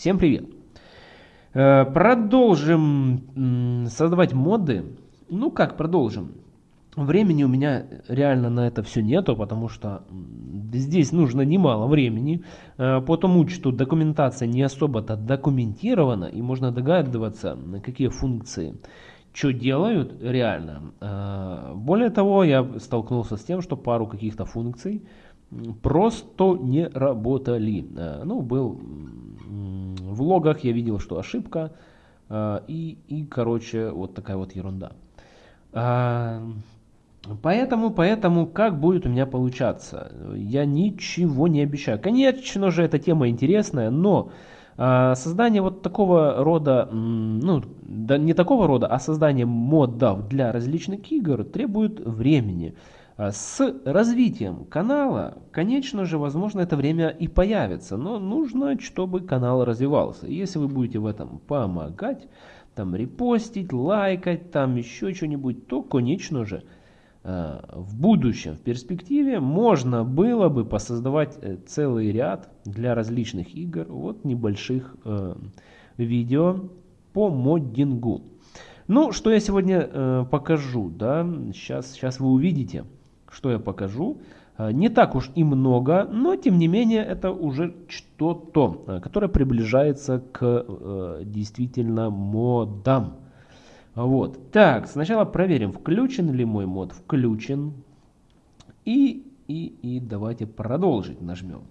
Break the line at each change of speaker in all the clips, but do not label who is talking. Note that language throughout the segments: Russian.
Всем привет! Э, продолжим создавать моды. Ну как продолжим? Времени у меня реально на это все нету, потому что здесь нужно немало времени. Э, по тому, что документация не особо-то документирована, и можно догадываться, какие функции что делают реально. Э, более того, я столкнулся с тем, что пару каких-то функций просто не работали. Э, ну, был в логах, я видел, что ошибка, э, и, и короче, вот такая вот ерунда. Поэтому, поэтому, как будет у меня получаться? Я ничего не обещаю. Конечно же, эта тема интересная, но создание вот такого рода, ну, да не такого рода, а создание модов для различных игр требует времени. А, с развитием канала, конечно же, возможно, это время и появится, но нужно, чтобы канал развивался. Если вы будете в этом помогать, там репостить, лайкать, там еще что-нибудь, то, конечно же, Э, в будущем, в перспективе можно было бы посоздавать э, целый ряд для различных игр, вот небольших э, видео по моддингу. Ну, что я сегодня э, покажу, да, сейчас, сейчас вы увидите, что я покажу. Э, не так уж и много, но тем не менее это уже что-то, которое приближается к э, действительно модам. Вот. Так, сначала проверим, включен ли мой мод. Включен. И, и, и давайте продолжить нажмем.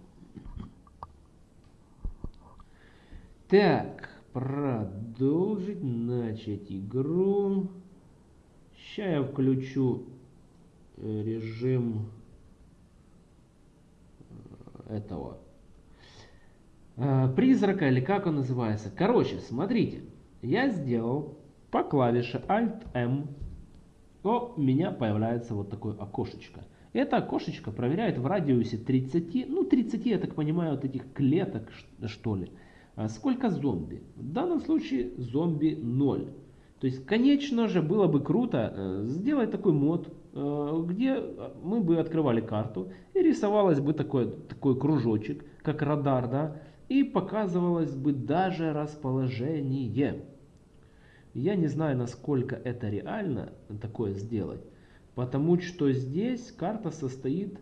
Так, продолжить, начать игру. Сейчас я включу э, режим э, этого э, призрака или как он называется. Короче, смотрите, я сделал по клавише Alt-M у меня появляется вот такое окошечко. Это окошечко проверяет в радиусе 30, ну 30, я так понимаю, вот этих клеток, что ли. А сколько зомби? В данном случае зомби 0. То есть, конечно же, было бы круто э, сделать такой мод, э, где мы бы открывали карту и рисовалось бы такой, такой кружочек, как радар, да, и показывалось бы даже расположение. Я не знаю, насколько это реально такое сделать, потому что здесь карта состоит,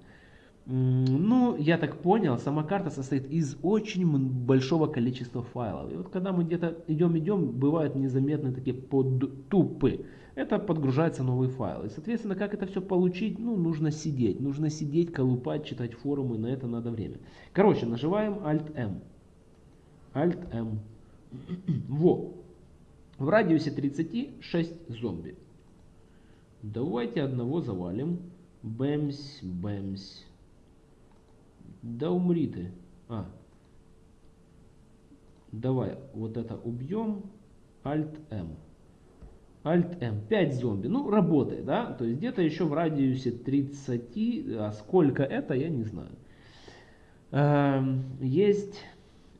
ну, я так понял, сама карта состоит из очень большого количества файлов. И вот когда мы где-то идем-идем, бывают незаметные такие подтупы. Это подгружается новый файл. И, соответственно, как это все получить, ну, нужно сидеть. Нужно сидеть, колупать, читать форумы, на это надо время. Короче, нажимаем Alt-M. Alt-M. Во. В радиусе 36 зомби. Давайте одного завалим. Бэмс, бэмс. Да умри ты. А. Давай вот это убьем. Alt-M. Alt-M. 5 зомби. Ну, работает, да? То есть где-то еще в радиусе 30. А сколько это, я не знаю. Эм, есть,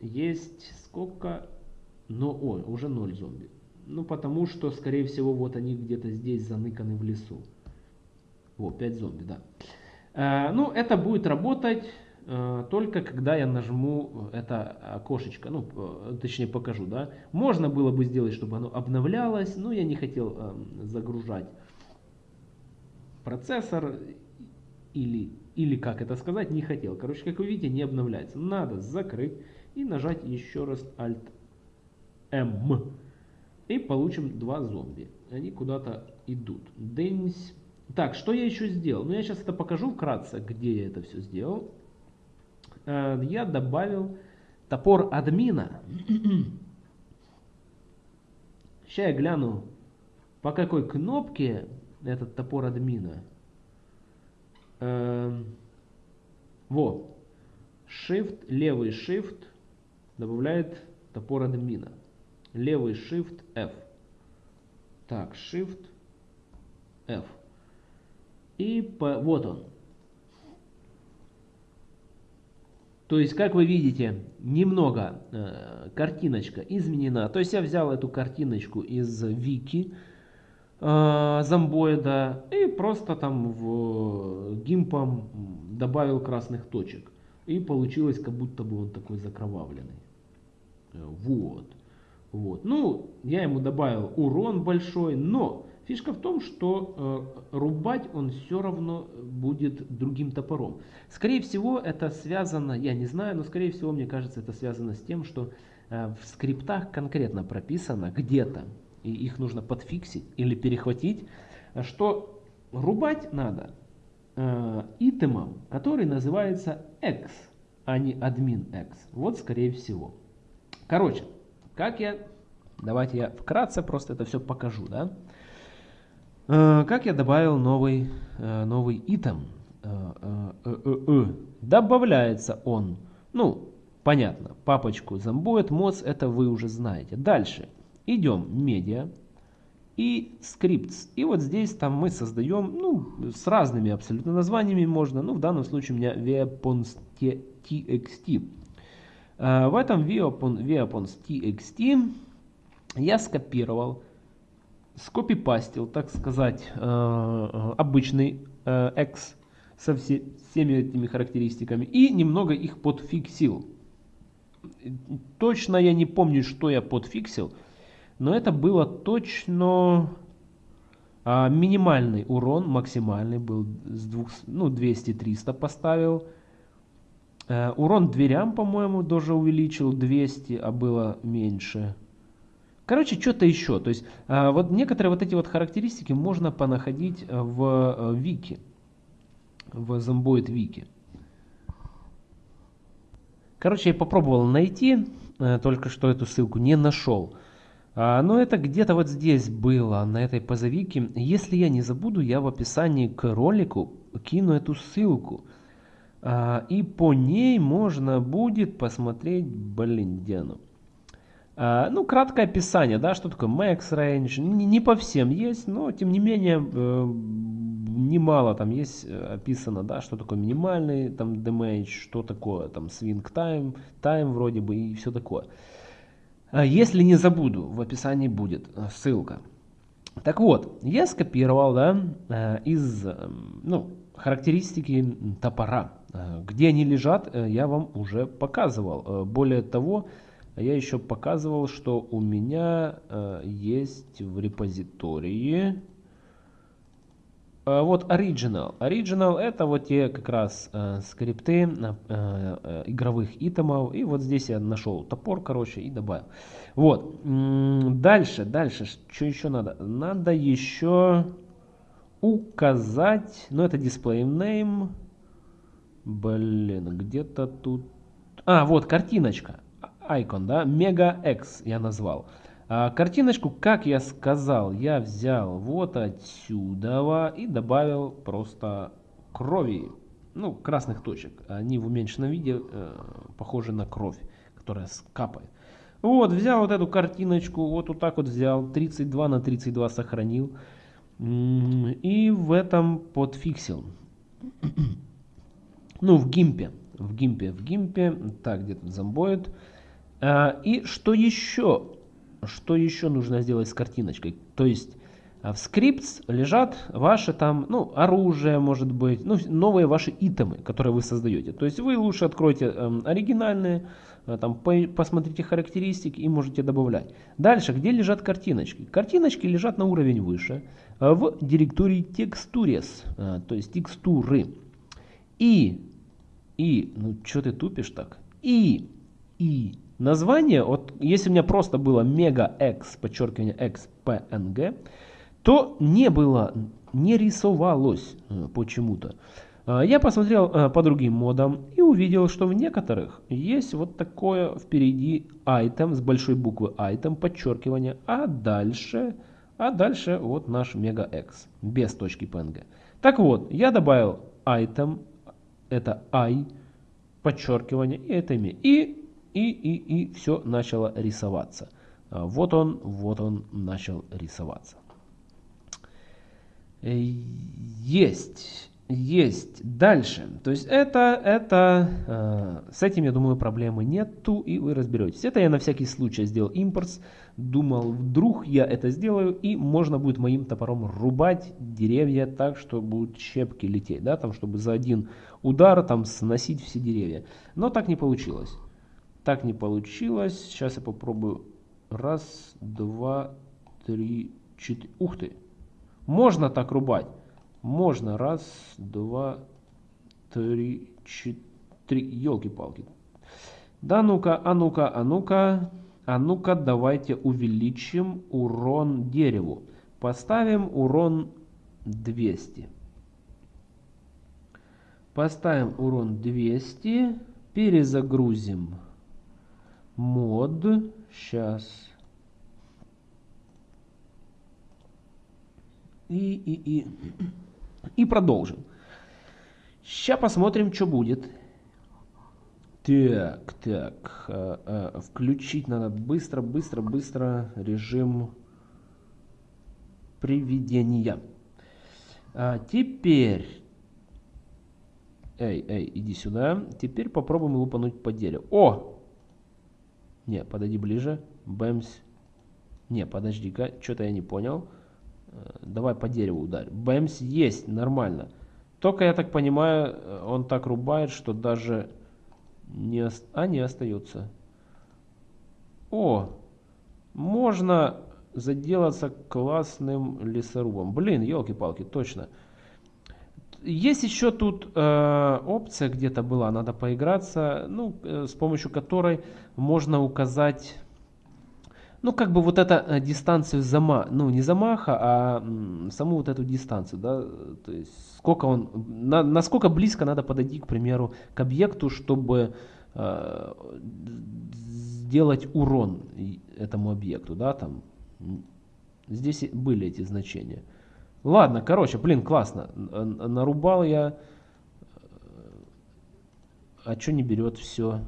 есть сколько? Но, ой, уже 0 зомби. Ну, потому что, скорее всего, вот они где-то здесь заныканы в лесу. Вот, 5 зомби, да. Э, ну, это будет работать только когда я нажму это окошечко, ну, э, точнее покажу, да. Можно было бы сделать, чтобы оно обновлялось, но я не хотел э, загружать процессор или, или как это сказать, не хотел. Короче, как вы видите, не обновляется. Надо закрыть и нажать еще раз Alt-M. И получим два зомби. Они куда-то идут. Дэнс. Так, что я еще сделал? Ну, я сейчас это покажу вкратце, где я это все сделал. Э, я добавил топор админа. Сейчас я гляну, по какой кнопке этот топор админа. Эм, вот. Shift, левый Shift добавляет топор админа левый Shift F. Так, Shift F. И по, вот он. То есть, как вы видите, немного э, картиночка изменена. То есть, я взял эту картиночку из вики э, зомбоида и просто там в гимпом добавил красных точек. И получилось, как будто бы он такой закровавленный. Вот. Вот. Ну, я ему добавил урон большой, но фишка в том, что э, рубать он все равно будет другим топором. Скорее всего, это связано, я не знаю, но скорее всего, мне кажется, это связано с тем, что э, в скриптах конкретно прописано где-то, и их нужно подфиксить или перехватить, что рубать надо э, итемом, который называется X, а не admin X. Вот скорее всего. Короче, как я... Давайте я вкратце просто это все покажу, да? Э, как я добавил новый, э, новый итем? Э, Добавляется он, ну, понятно, папочку Zomboid Mods, это вы уже знаете. Дальше идем медиа и scripts. И вот здесь там мы создаем, ну, с разными абсолютно названиями можно, ну, в данном случае у меня weapons.txt. В этом weapons.txt я скопировал, скопипастил, так сказать, э, э, обычный X со всеми этими характеристиками и немного их подфиксил. Точно я не помню, что я подфиксил, но это было точно а, минимальный урон, максимальный был с двух, ну 200-300 поставил. Э, урон дверям, по-моему, тоже увеличил 200, а было меньше. Короче, что-то еще. То есть, э, вот некоторые вот эти вот характеристики можно понаходить в э, вики. В Zomboid вики. Короче, я попробовал найти, только что эту ссылку не нашел. А, но это где-то вот здесь было, на этой позовике. Если я не забуду, я в описании к ролику кину эту ссылку. А, и по ней можно будет посмотреть, блин, где оно? А, ну, краткое описание, да, что такое max range. Не, по всем есть, но тем не менее э, немало там есть э, описано, да, что такое минимальный там damage, что такое там swing time, time вроде бы и все такое. Если не забуду, в описании будет э, ссылка. Так вот, я скопировал, да, из, ну, характеристики топора. Э, где они лежат, э, я вам уже показывал. Э, более того, я еще показывал, что у меня есть в репозитории вот Original. Original это вот те как раз скрипты игровых итемов. И вот здесь я нашел топор, короче, и добавил. Вот. Дальше, дальше. Что еще надо? Надо еще указать, ну это display name, блин, где-то тут, а, вот картиночка, icon, да, Mega X я назвал. А, картиночку, как я сказал, я взял вот отсюда и добавил просто крови, ну, красных точек. Они в уменьшенном виде э, похожи на кровь, которая капает. Вот, взял вот эту картиночку, вот, вот так вот взял, 32 на 32 сохранил. И в этом подфиксил. ну, в гимпе. В гимпе, в гимпе. Так, где тут зомбоид. А, и что еще? Что еще нужно сделать с картиночкой? То есть а, в скрипт лежат ваши там, ну, оружие, может быть, ну, новые ваши итемы, которые вы создаете. То есть вы лучше откройте э, оригинальные, э, там, по, посмотрите характеристики и можете добавлять. Дальше, где лежат картиночки? Картиночки лежат на уровень выше. Э, в директории текстурес, э, то есть текстуры. И, и, ну что ты тупишь так? И, и название, вот если у меня просто было мега x, подчеркивание x, png, то не было, не рисовалось э, почему-то. Я посмотрел по другим модам и увидел, что в некоторых есть вот такое впереди item с большой буквы item, подчеркивание, а дальше а дальше вот наш MegaX без точки PNG. Так вот, я добавил item, это i, подчеркивание, и это имя. И, и, и, и все начало рисоваться. А, вот он, вот он начал рисоваться. Э, есть. Есть. Дальше. То есть это, это, э, с этим, я думаю, проблемы нету, и вы разберетесь. Это я на всякий случай сделал импорт. Думал, вдруг я это сделаю, и можно будет моим топором рубать деревья так, что будут щепки лететь, да, там, чтобы за один удар там сносить все деревья. Но так не получилось. Так не получилось. Сейчас я попробую. Раз, два, три, четыре. Ух ты! Можно так рубать. Можно. Раз, два, три, четыре. Елки-палки. Да ну-ка, а ну-ка, а ну-ка. А ну-ка, давайте увеличим урон дереву. Поставим урон 200. Поставим урон 200. Перезагрузим мод. Сейчас. И, и, и. И продолжим. Сейчас посмотрим, что будет. Так, так. Э, э, включить надо быстро, быстро, быстро режим приведения. А теперь... Эй, эй, иди сюда. Теперь попробуем лупануть по дереву. О! Не, подойди ближе. Бэмс. Не, подожди-ка, что-то я не понял. Э, давай по дереву ударь. Бэмс есть, нормально. Только, я так понимаю, он так рубает, что даже не, а, не остается. О, можно заделаться классным лесорубом. Блин, елки-палки, точно. Есть еще тут э, опция где-то была, надо поиграться, ну, э, с помощью которой можно указать, ну, как бы вот эта э, дистанцию замаха, ну, не замаха, а м, саму вот эту дистанцию, да, то есть сколько он, на, насколько близко надо подойти, к примеру, к объекту, чтобы э, сделать урон этому объекту, да, там, здесь были эти значения. Ладно, короче, блин, классно. Нарубал я. А что не берет все?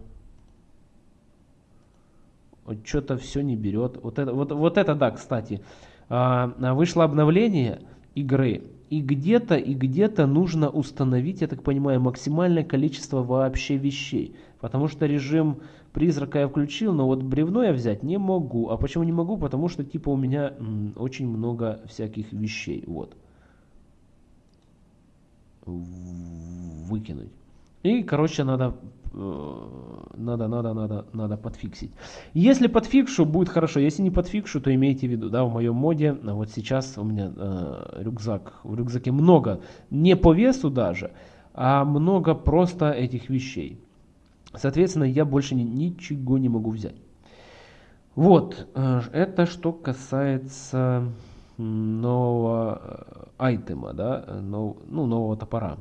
Что-то все не берет. Вот это, вот, вот это да, кстати. А, вышло обновление игры. И где-то, и где-то нужно установить, я так понимаю, максимальное количество вообще вещей. Потому что режим призрака я включил, но вот бревно я взять не могу. А почему не могу? Потому что типа у меня м, очень много всяких вещей. Вот. Выкинуть. И, короче, надо, надо, надо, надо, надо подфиксить. Если подфикшу, будет хорошо. Если не подфикшу, то имейте в виду, да, в моем моде, вот сейчас у меня э, рюкзак, в рюкзаке много, не по весу даже, а много просто этих вещей. Соответственно, я больше ни, ничего не могу взять. Вот, э, это что касается нового э, айтема, да, нов, ну, нового топора.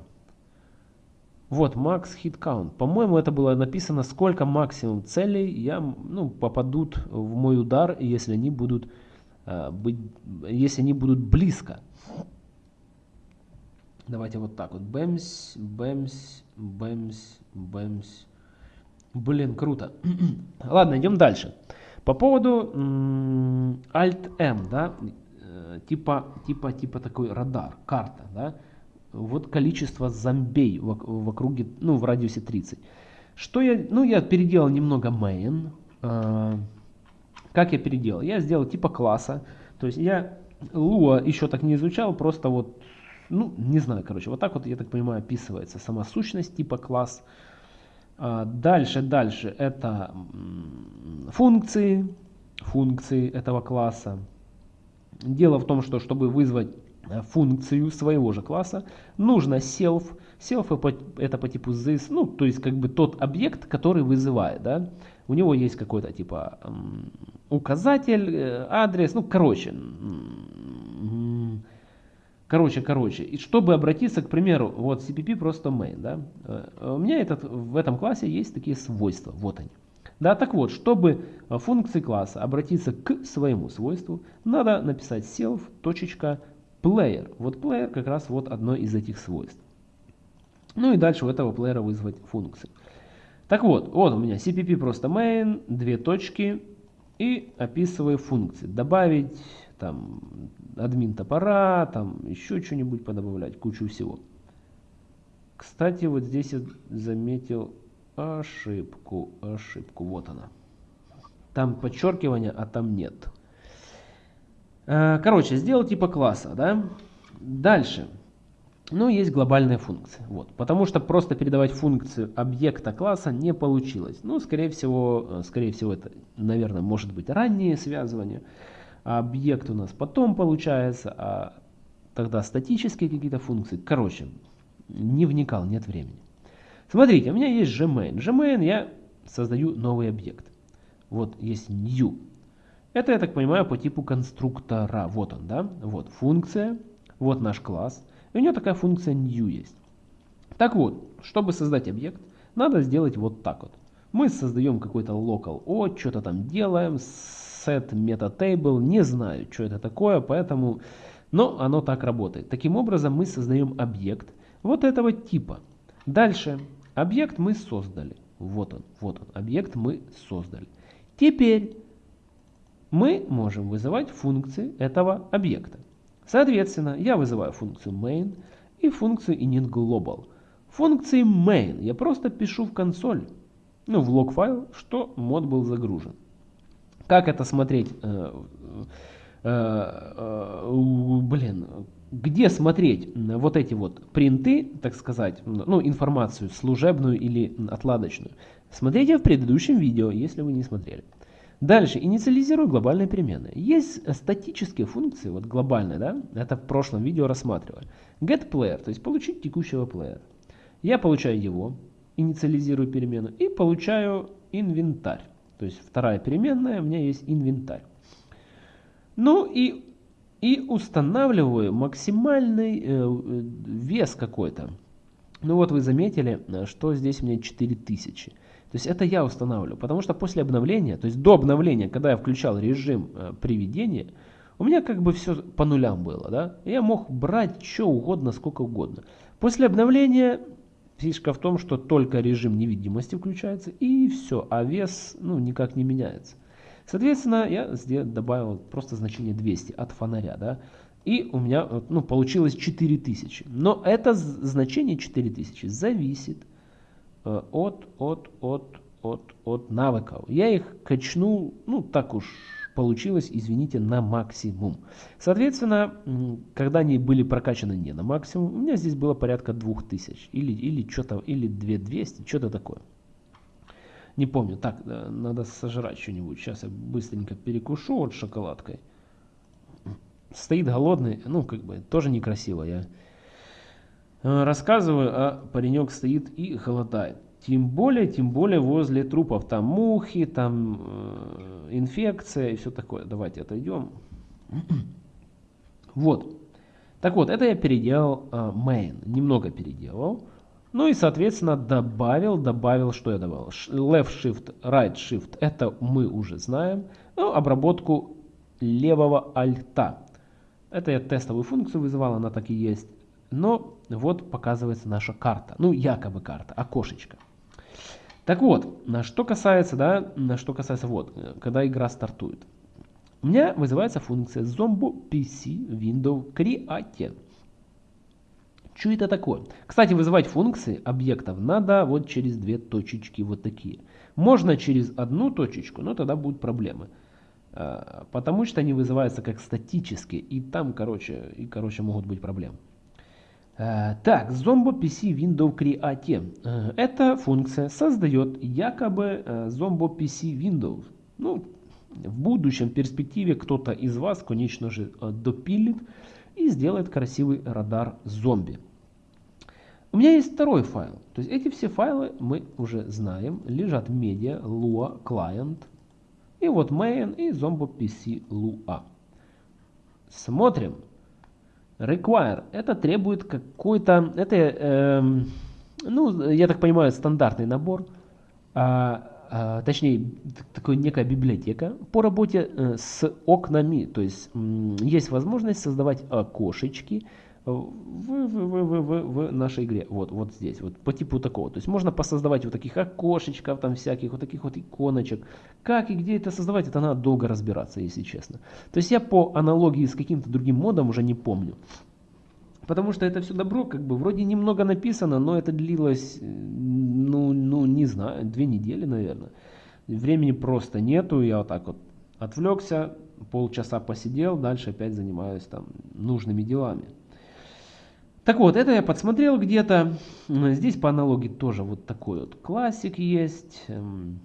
Вот, max hit count. По-моему, это было написано, сколько максимум целей я, ну, попадут в мой удар, если они будут, э, быть, если они будут близко. Давайте вот так вот. Бэмс, бэмс, бэмс, бэмс. Блин, круто. Ладно, идем дальше. По поводу Alt-M, да, э, типа, типа, типа такой радар, карта, да. Вот количество зомбей в, в округе, ну, в радиусе 30. Что я, ну, я переделал немного main. Э, как я переделал? Я сделал типа класса. То есть я Lua еще так не изучал, просто вот, ну, не знаю, короче, вот так вот, я так понимаю, описывается сама сущность типа класс. А, дальше, дальше это функции, функции этого класса. Дело в том, что чтобы вызвать функцию своего же класса, нужно self. Self это по типу this, ну, то есть как бы тот объект, который вызывает, да. У него есть какой-то типа указатель, э, адрес, ну, короче, Короче, короче, и чтобы обратиться, к примеру, вот CPP просто main, да, э, у меня этот, в этом классе есть такие свойства, вот они. Да, так вот, чтобы функции класса обратиться к своему свойству, надо написать self.player. Вот player как раз вот одно из этих свойств. Ну и дальше у этого плеера вызвать функции. Так вот, вот у меня cpp просто main, две точки и описываю функции. Добавить там админ топора, там еще что-нибудь подобавлять, кучу всего. Кстати, вот здесь я заметил ошибку, ошибку, вот она. Там подчеркивание, а там нет. Э, короче, сделал типа класса, да. Дальше. Но есть глобальная функция. Вот. Потому что просто передавать функцию объекта класса не получилось. Ну, скорее всего, э, скорее всего это, наверное, может быть раннее связывание. А объект у нас потом получается, а тогда статические какие-то функции. Короче, не вникал, нет времени. Смотрите, у меня есть gmain. Gmain я создаю новый объект. Вот есть new. Это, я так понимаю, по типу конструктора. Вот он, да? Вот функция, вот наш класс. И у него такая функция new есть. Так вот, чтобы создать объект, надо сделать вот так вот. Мы создаем какой-то local o, что-то там делаем, set meta table, не знаю, что это такое, поэтому, но оно так работает. Таким образом, мы создаем объект вот этого типа. Дальше, объект мы создали. Вот он, вот он, объект мы создали. Теперь мы можем вызывать функции этого объекта. Соответственно, я вызываю функцию main и функцию initGlobal. Функции main я просто пишу в консоль, ну в лог файл, что мод был загружен. Как это смотреть? Э, э, э, блин, где смотреть вот эти вот принты, так сказать, ну информацию служебную или отладочную? Смотрите в предыдущем видео, если вы не смотрели. Дальше, инициализирую глобальные переменные. Есть статические функции, вот глобальные, да, это в прошлом видео рассматривали. GetPlayer, то есть получить текущего плеера. Я получаю его, инициализирую перемену и получаю инвентарь. То есть вторая переменная, у меня есть инвентарь. Ну и, и устанавливаю максимальный э, вес какой-то. Ну вот вы заметили, что здесь у меня 4000. То есть это я устанавливаю, потому что после обновления, то есть до обновления, когда я включал режим э, приведения, у меня как бы все по нулям было, да? Я мог брать что угодно, сколько угодно. После обновления фишка в том, что только режим невидимости включается и все, а вес ну, никак не меняется. Соответственно, я здесь добавил просто значение 200 от фонаря, да? И у меня ну, получилось 4000. Но это значение 4000 зависит от, от, от, от, от навыков. Я их качнул, ну так уж получилось, извините, на максимум. Соответственно, когда они были прокачаны не на максимум, у меня здесь было порядка 2000 или, или что-то, или 2200, что-то такое. Не помню. Так, э, надо сожрать что-нибудь. Сейчас я быстренько перекушу вот шоколадкой. Стоит голодный, ну, как бы, тоже некрасиво. Я Э, рассказываю, а паренек стоит и голодает. Тем более, тем более возле трупов. Там мухи, там э, инфекция и все такое. Давайте отойдем. Вот. Так вот, это я переделал э, main. Немного переделал. Ну и, соответственно, добавил, добавил, что я добавил? Left Shift, Right Shift, это мы уже знаем. Ну, обработку левого альта. Это я тестовую функцию вызывал, она так и есть. Но вот показывается наша карта. Ну, якобы карта, окошечко. Так вот, на что касается, да, на что касается, вот, когда игра стартует. У меня вызывается функция Zombo PC Window Create. Что это такое? Кстати, вызывать функции объектов надо вот через две точечки вот такие. Можно через одну точечку, но тогда будут проблемы. А, потому что они вызываются как статические, и там, короче, и, короче могут быть проблемы. Э, так, Zombo PC Window Create. Э, эта функция создает якобы э, Zombo PC Windows. Ну, в будущем перспективе кто-то из вас, конечно же, допилит и сделает красивый радар зомби. У меня есть второй файл. То есть эти все файлы мы уже знаем. Лежат media, lua, client. И вот main и zombo pc lua. Смотрим. Require это требует какой-то, это, э, ну, я так понимаю, стандартный набор, а, а, точнее, такая некая библиотека по работе э, с окнами. То есть есть возможность создавать окошечки, в, в, в, в, в нашей игре. Вот, вот здесь, вот по типу такого. То есть можно посоздавать вот таких окошечков, там всяких, вот таких вот иконочек. Как и где это создавать, это надо долго разбираться, если честно. То есть я по аналогии с каким-то другим модом уже не помню. Потому что это все добро, как бы, вроде немного написано, но это длилось, ну, ну не знаю, две недели, наверное. Времени просто нету, я вот так вот отвлекся, полчаса посидел, дальше опять занимаюсь там нужными делами. Так вот, это я подсмотрел где-то. Здесь по аналогии тоже вот такой вот классик есть. Эм,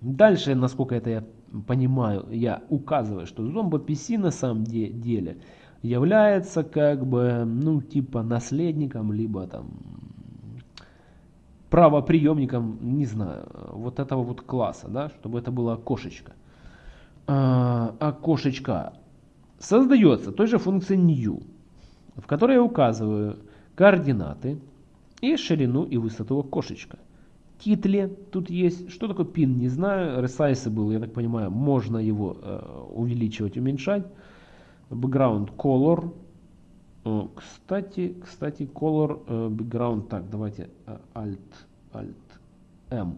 дальше, насколько это я понимаю, я указываю, что Zombo PC на самом деле является как бы, ну, типа наследником, либо там правоприемником, не знаю, вот этого вот класса, да, чтобы это было окошечко. А, окошечко создается той же функцией new в которой я указываю координаты и ширину и высоту окошечка. Титле тут есть. Что такое пин, не знаю. Resizable, я так понимаю, можно его э, увеличивать, уменьшать. Background color. О, кстати, кстати, color, э, background. Так, давайте э, Alt, Alt M.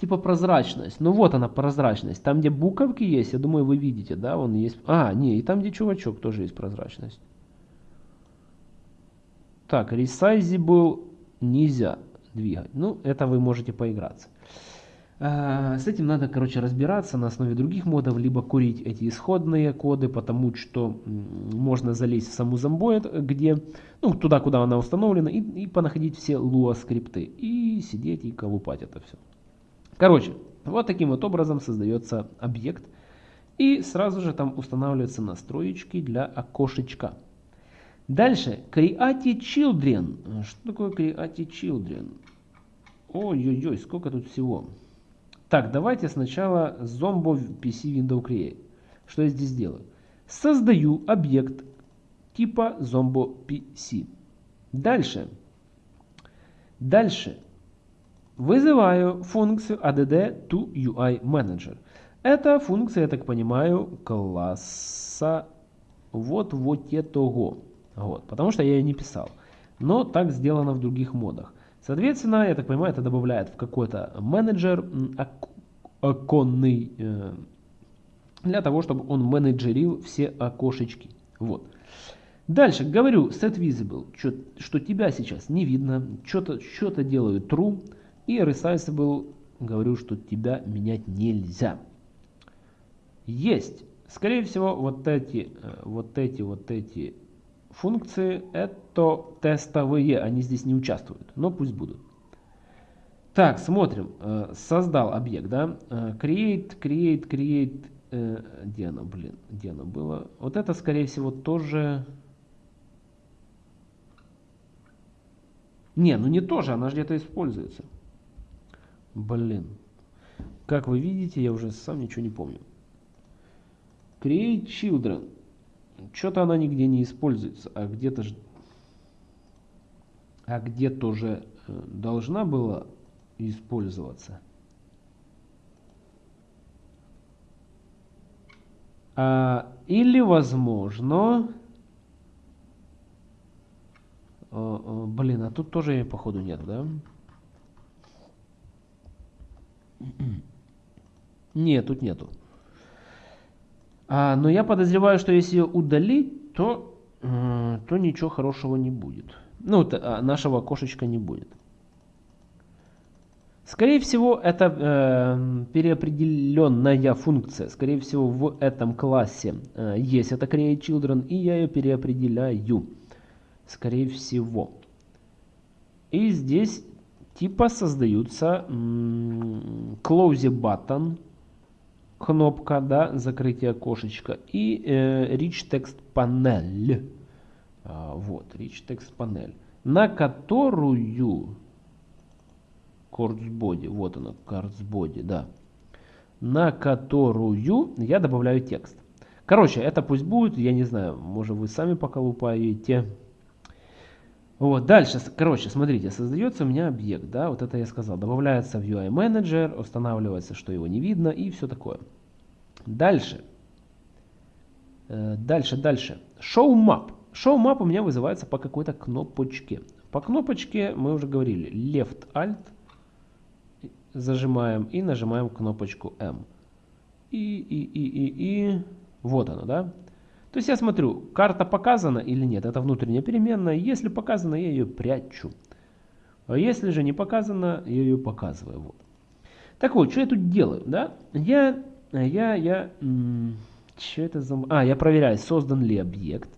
Типа прозрачность. Ну вот она прозрачность. Там, где буковки есть, я думаю, вы видите, да, он есть. А, не, и там, где чувачок, тоже есть прозрачность. Так, resizable нельзя двигать. Ну, это вы можете поиграться. А, с этим надо, короче, разбираться на основе других модов, либо курить эти исходные коды, потому что можно залезть в саму Zomboid, где, ну, туда, куда она установлена, и, и понаходить все Lua скрипты, и сидеть и колупать это все. Короче, вот таким вот образом создается объект. И сразу же там устанавливаются настроечки для окошечка. Дальше, Create Children. Что такое Create Children? Ой-ой-ой, сколько тут всего. Так, давайте сначала Zombo PC Window Create. Что я здесь делаю? Создаю объект типа Zombo PC. Дальше. Дальше Вызываю функцию add to UI manager. Это функция, я так понимаю, класса вот вот этого. Вот, потому что я ее не писал. Но так сделано в других модах. Соответственно, я так понимаю, это добавляет в какой-то менеджер оконный э, для того, чтобы он менеджерил все окошечки. Вот. Дальше говорю set visible, что, что тебя сейчас не видно, что-то что, -то, делаю true. И resizable говорю, что тебя менять нельзя. Есть. Скорее всего, вот эти, э, вот эти, вот эти функции, это тестовые, они здесь не участвуют, но пусть будут. Так, смотрим. Э, создал объект, да? Э, create, create, create. Где оно, блин? Где оно было? Вот это, скорее всего, тоже... Не, ну не тоже, она же где-то используется. Блин. Как вы видите, я уже сам ничего не помню. Create Children. Что-то она нигде не используется, а где-то же... А где-то уже э, должна была использоваться. А, или возможно... О, о, блин, а тут тоже походу нет, да? Нет, тут нету. А, но я подозреваю, что если удалить, то, э, то ничего хорошего не будет. Ну, то, а, нашего окошечка не будет. Скорее всего, это э, переопределенная функция. Скорее всего, в этом классе э, есть это create children, и я ее переопределяю. Скорее всего. И здесь типа создаются close button, кнопка, да, закрытие окошечка, и э, rich text panel. А, вот, rich text panel, на которую cards body, вот она, cards body, да, на которую я добавляю текст. Короче, это пусть будет, я не знаю, может вы сами поколупаете. Вот, дальше, короче, смотрите, создается у меня объект, да, вот это я сказал, добавляется в UI Manager, устанавливается, что его не видно и все такое. Дальше, э, дальше, дальше, Show Map. Show Map у меня вызывается по какой-то кнопочке. По кнопочке мы уже говорили, Left Alt, зажимаем и нажимаем кнопочку M. И, и, и, и, и, вот оно, да. То есть я смотрю, карта показана или нет. Это внутренняя переменная. Если показана, я ее прячу. А если же не показано, я ее показываю. Вот. Так вот, что я тут делаю? Да? Я, я, я, что это за... А, я проверяю, создан ли объект.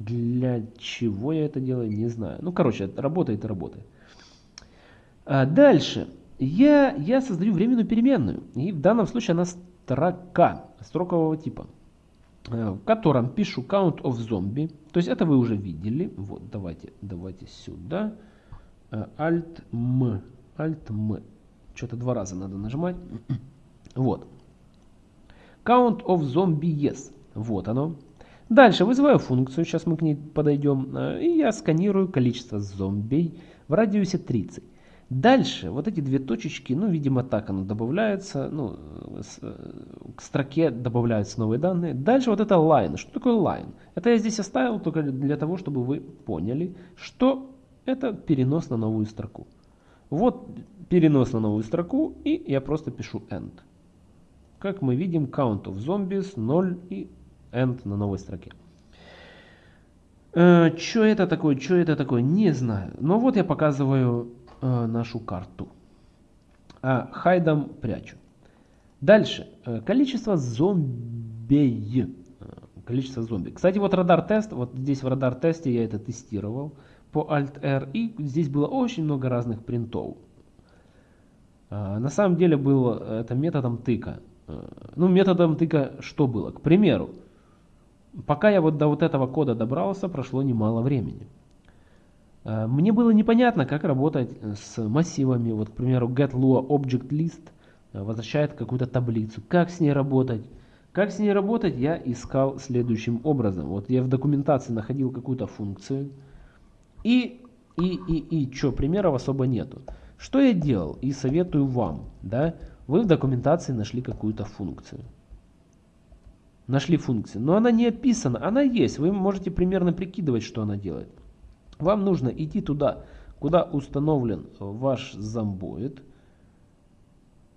Для чего я это делаю, не знаю. Ну, короче, работает работает. А дальше. Я, я создаю временную переменную. И в данном случае она строка, строкового типа. Э, в котором пишу count of zombie. То есть это вы уже видели. Вот, давайте, давайте сюда. Э, Alt M. Alt M. Что-то два раза надо нажимать. Вот. Count of zombie yes. Вот оно. Дальше вызываю функцию, сейчас мы к ней подойдем, э, и я сканирую количество зомбей в радиусе 30. Дальше вот эти две точечки, ну, видимо, так оно добавляется, ну, с, к строке добавляются новые данные. Дальше вот это line. Что такое line? Это я здесь оставил только для того, чтобы вы поняли, что это перенос на новую строку. Вот перенос на новую строку, и я просто пишу end. Как мы видим, count of zombies 0 и end на новой строке. Э, что это такое, что это такое, не знаю. Но вот я показываю э, нашу карту. А, хайдом прячу. Дальше. Э, количество зомбей. Э, количество зомби. Кстати, вот радар-тест. Вот здесь в радар-тесте я это тестировал по Alt-R. И здесь было очень много разных принтов. Э, на самом деле было это методом тыка. Ну, методом тыка что было? К примеру, пока я вот до вот этого кода добрался, прошло немало времени. Э, мне было непонятно, как работать с массивами. Вот, к примеру, getLua object list э, возвращает какую-то таблицу. Как с ней работать? Как с ней работать, я искал следующим образом. Вот я в документации находил какую-то функцию. И, и, и, и, что, примеров особо нету. Что я делал и советую вам, да, вы в документации нашли какую-то функцию. Нашли функцию, но она не описана, она есть, вы можете примерно прикидывать, что она делает. Вам нужно идти туда, куда установлен ваш зомбоид.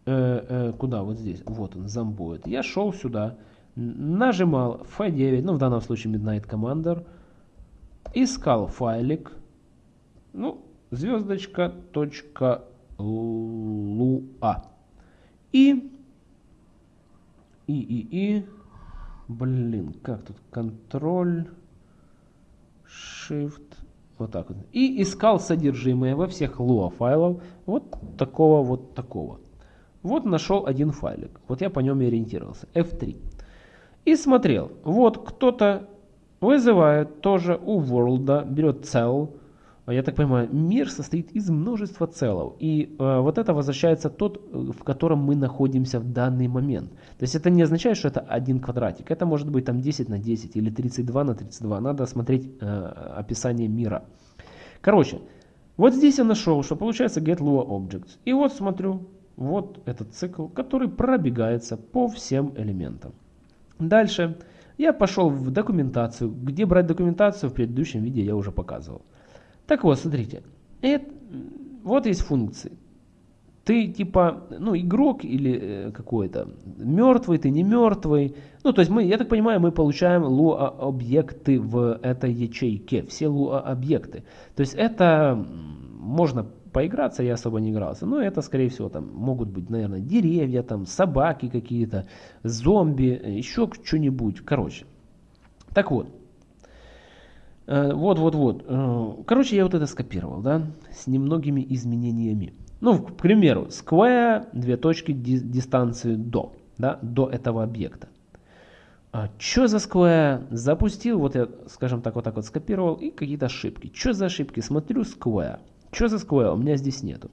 Э, э, куда? Вот здесь. Вот он, зомбоид. Я шел сюда, нажимал F9, ну в данном случае Midnight Commander, искал файлик, ну, звездочка, точка, луа. И, и, и, и, блин, как тут, контроль, shift, вот так вот. И искал содержимое во всех lua файлов вот такого вот такого. Вот нашел один файлик. Вот я по нем и ориентировался. F3. И смотрел. Вот кто-то вызывает тоже у world, берет cell, я так понимаю, мир состоит из множества целов. И э, вот это возвращается тот, в котором мы находимся в данный момент. То есть это не означает, что это один квадратик. Это может быть там 10 на 10 или 32 на 32. Надо смотреть э, описание мира. Короче, вот здесь я нашел, что получается get Lua objects. И вот смотрю, вот этот цикл, который пробегается по всем элементам. Дальше я пошел в документацию. Где брать документацию в предыдущем видео я уже показывал. Так вот, смотрите. Это, вот есть функции. Ты типа, ну, игрок или э, какой-то, мертвый, ты не мертвый. Ну, то есть мы, я так понимаю, мы получаем луа объекты в этой ячейке, все луа объекты. То есть это можно поиграться, я особо не игрался, но это, скорее всего, там могут быть, наверное, деревья, там собаки какие-то, зомби, еще что-нибудь, короче. Так вот, вот-вот-вот. Э, э, короче, я вот это скопировал, да, с немногими изменениями. Ну, к примеру, square, две точки дистанции до, да, до этого объекта. А что за square? Запустил, вот я, скажем так, вот так вот скопировал, и какие-то ошибки. Что за ошибки? Смотрю square. Что за square? У меня здесь нету.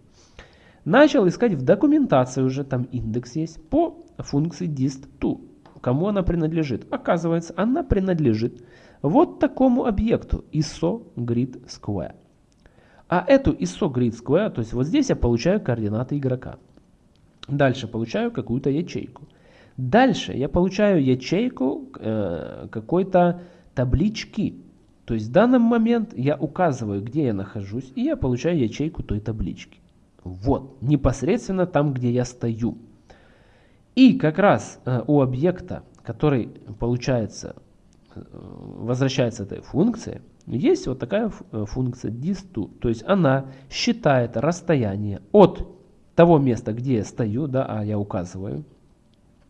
Начал искать в документации уже, там индекс есть, по функции dist2. Кому она принадлежит? Оказывается, она принадлежит вот такому объекту ISO grid square. А эту ISO grid square, то есть вот здесь я получаю координаты игрока. Дальше получаю какую-то ячейку. Дальше я получаю ячейку э, какой-то таблички. То есть в данный момент я указываю, где я нахожусь, и я получаю ячейку той таблички. Вот, непосредственно там, где я стою. И как раз э, у объекта, который получается возвращается этой функции, есть вот такая э, функция disto, то есть она считает расстояние от того места, где я стою, да, а я указываю,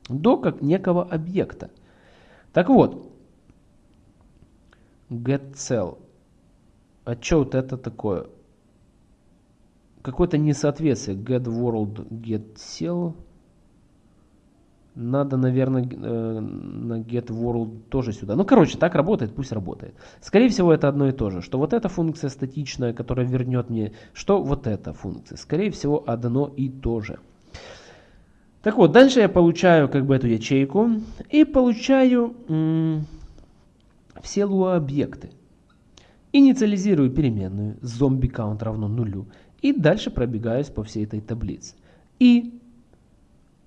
до как некого объекта. Так вот, getCell. А что вот это такое? Какое-то несоответствие. getWorld, getCell. Надо, наверное, э, на getWorld тоже сюда. Ну, короче, так работает, пусть работает. Скорее всего, это одно и то же. Что вот эта функция статичная, которая вернет мне, что вот эта функция. Скорее всего, одно и то же. Так вот, дальше я получаю как бы эту ячейку и получаю все Lua объекты. Инициализирую переменную zombie count равно нулю и дальше пробегаюсь по всей этой таблице. И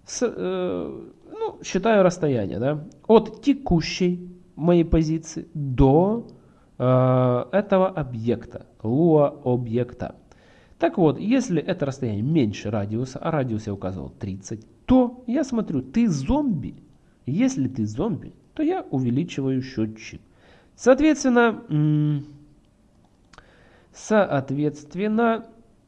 с, э, ну, считаю расстояние да, от текущей моей позиции до э, этого объекта, Lua объекта. Так вот, если это расстояние меньше радиуса, а радиус я указывал 30, то я смотрю, ты зомби. Если ты зомби, то я увеличиваю счетчик. Соответственно, соответственно,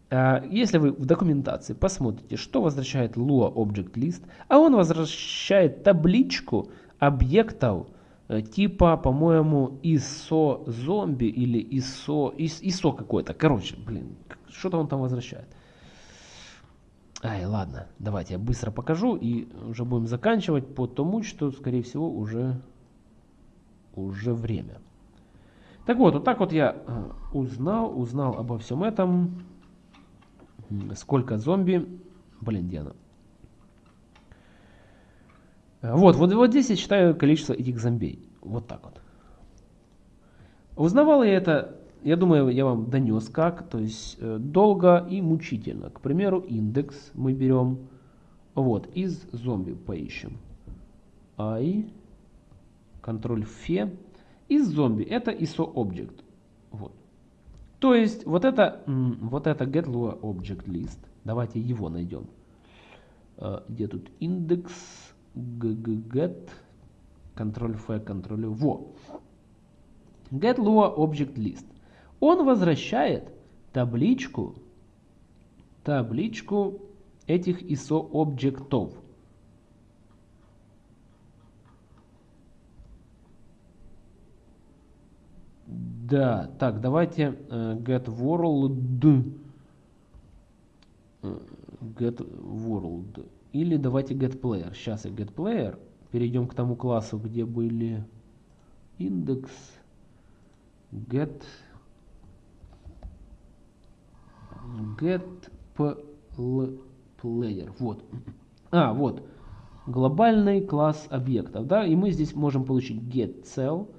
если вы в документации посмотрите, что возвращает Lua Object List, а он возвращает табличку объектов э, типа, по-моему, ISO зомби или ISO, ISO какой-то. Короче, блин, что-то он там возвращает. Ай, ладно, давайте я быстро покажу и уже будем заканчивать по тому, что, скорее всего, уже, уже время. Так вот, вот так вот я э, узнал, узнал обо всем этом. Сколько зомби. Блин, где она? Вот, вот, вот здесь я считаю количество этих зомбей. Вот так вот. Узнавал я это я думаю, я вам донес как, то есть э, долго и мучительно. К примеру, индекс мы берем, вот, из зомби поищем. I, контроль фе, из зомби, это ISO object. Вот. То есть вот это, вот это get lua object list, давайте его найдем. Э, где тут индекс, get, контроль f, контроль во. Get lua object list он возвращает табличку, табличку этих ISO объектов. Да, так, давайте э, get world э, get world или давайте get player. Сейчас я get player. Перейдем к тому классу, где были индекс get get player. Вот. А, вот. Глобальный класс объектов. Да, и мы здесь можем получить get cell,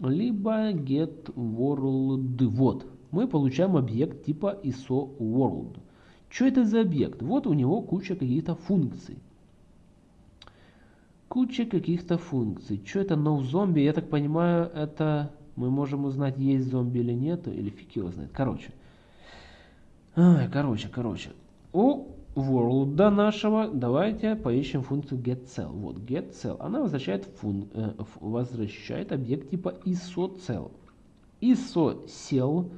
либо get world. Вот. Мы получаем объект типа ISO world. Что это за объект? Вот у него куча каких-то функций. Куча каких-то функций. Что это no zombie? Я так понимаю, это мы можем узнать, есть зомби или нет, или фиг его знает. Короче. Ай, короче, короче. У world нашего давайте поищем функцию getCell. Вот getCell. Она возвращает, фун, э, возвращает объект типа isocell. isocell.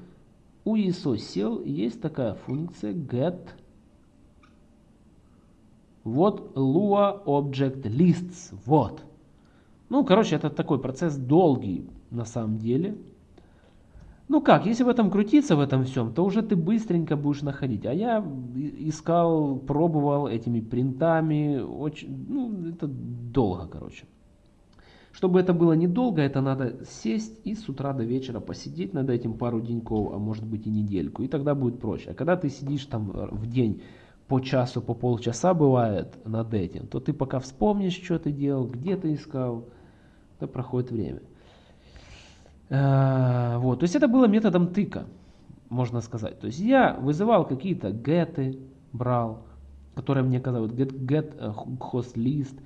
У isocell есть такая функция get вот Lua Object Lists. Вот. Ну, короче, это такой процесс долгий на самом деле. Ну как, если в этом крутиться, в этом всем, то уже ты быстренько будешь находить. А я искал, пробовал этими принтами, очень, ну это долго, короче. Чтобы это было недолго, это надо сесть и с утра до вечера посидеть над этим пару деньков, а может быть и недельку, и тогда будет проще. А когда ты сидишь там в день по часу, по полчаса бывает над этим, то ты пока вспомнишь, что ты делал, где ты искал, то проходит время. Э, вот, то есть это было методом тыка, можно сказать. То есть я вызывал какие-то геты, брал, которые мне казалось, get, get host list,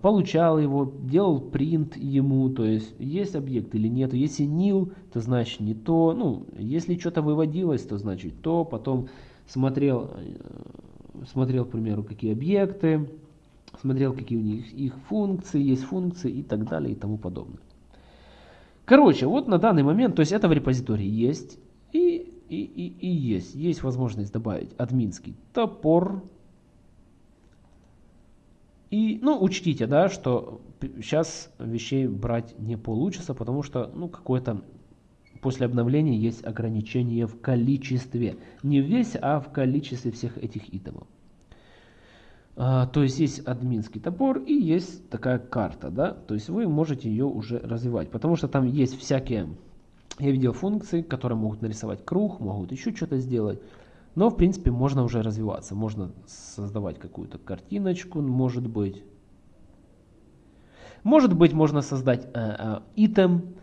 получал его, делал принт ему, то есть есть объект или нет. Если nil, то значит не то. Ну, если что-то выводилось, то значит то. Потом смотрел, э, смотрел, к примеру, какие объекты, смотрел, какие у них их функции, есть функции и так далее и тому подобное. Короче, вот на данный момент, то есть это в репозитории есть. И, и, и, и есть. Есть возможность добавить админский топор. И, ну, учтите, да, что сейчас вещей брать не получится, потому что, ну, какое-то после обновления есть ограничение в количестве. Не в весь, а в количестве всех этих итемов. А, то есть есть админский топор и есть такая карта, да, то есть вы можете ее уже развивать, потому что там есть всякие, я видел функции, которые могут нарисовать круг, могут еще что-то сделать, но в принципе можно уже развиваться, можно создавать какую-то картиночку, может быть, может быть можно создать э, э, итем,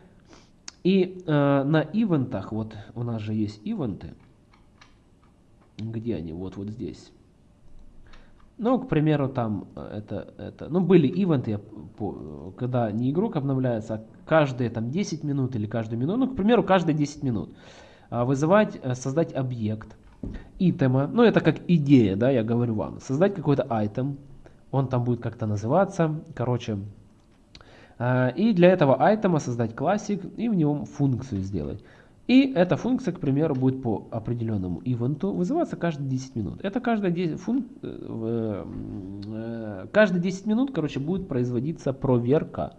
и э, на ивентах, вот у нас же есть ивенты, где они, вот вот здесь. Ну, к примеру, там э, это, это, ну, были ивенты, когда не игрок обновляется, а каждые там 10 минут или каждую минуту, ну, к примеру, каждые 10 минут а, вызывать, э, создать объект, итема, ну, это как идея, да, я говорю вам, создать какой-то айтем, он там будет как-то называться, короче, а, и для этого айтема создать классик и в нем функцию сделать. И эта функция, к примеру, будет по определенному ивенту вызываться каждые 10 минут. Это каждые 10, функ, э, э, каждые 10 минут, короче, будет производиться проверка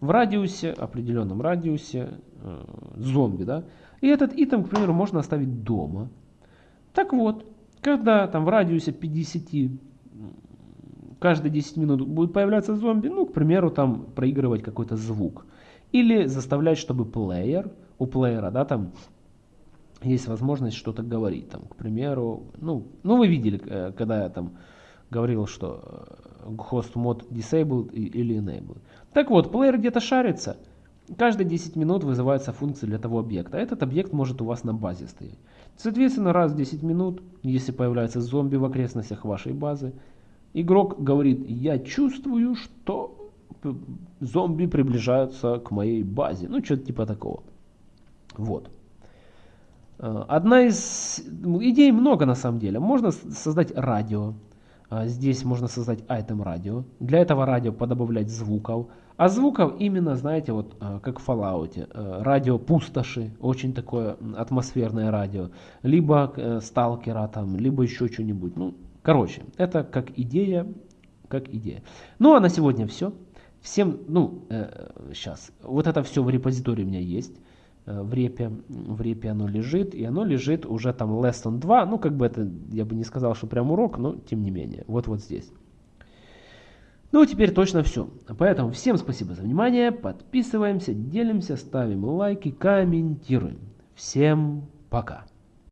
в радиусе, определенном радиусе э, зомби, да. И этот итем, к примеру, можно оставить дома. Так вот, когда там в радиусе 50, каждые 10 минут будет появляться зомби, ну, к примеру, там проигрывать какой-то звук. Или заставлять, чтобы плеер у плеера, да, там есть возможность что-то говорить, там, к примеру, ну, ну вы видели, э, когда я там говорил, что э, host mode disabled или enabled. Так вот, плеер где-то шарится, каждые 10 минут вызывается функция для того объекта. Этот объект может у вас на базе стоять. Соответственно, раз в 10 минут, если появляется зомби в окрестностях вашей базы, игрок говорит, я чувствую, что зомби приближаются к моей базе. Ну, что-то типа такого. Вот. Э, одна из ну, идей много на самом деле. Можно создать радио. А, здесь можно создать айтем радио. Для этого радио подобавлять звуков. А звуков именно, знаете, вот э, как в Fallout. Э, радио пустоши, очень такое атмосферное радио. Либо сталкера там, либо еще что-нибудь. Ну, короче, это как идея, как идея. Ну а на сегодня все. Всем, ну, э, сейчас, вот это все в репозитории у меня есть. Э, в репе, в репе оно лежит, и оно лежит уже там lesson 2, ну как бы это, я бы не сказал, что прям урок, но тем не менее, вот вот здесь. Ну, теперь точно все. Поэтому всем спасибо за внимание, подписываемся, делимся, ставим лайки, комментируем. Всем пока.